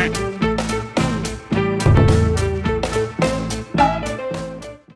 Quack.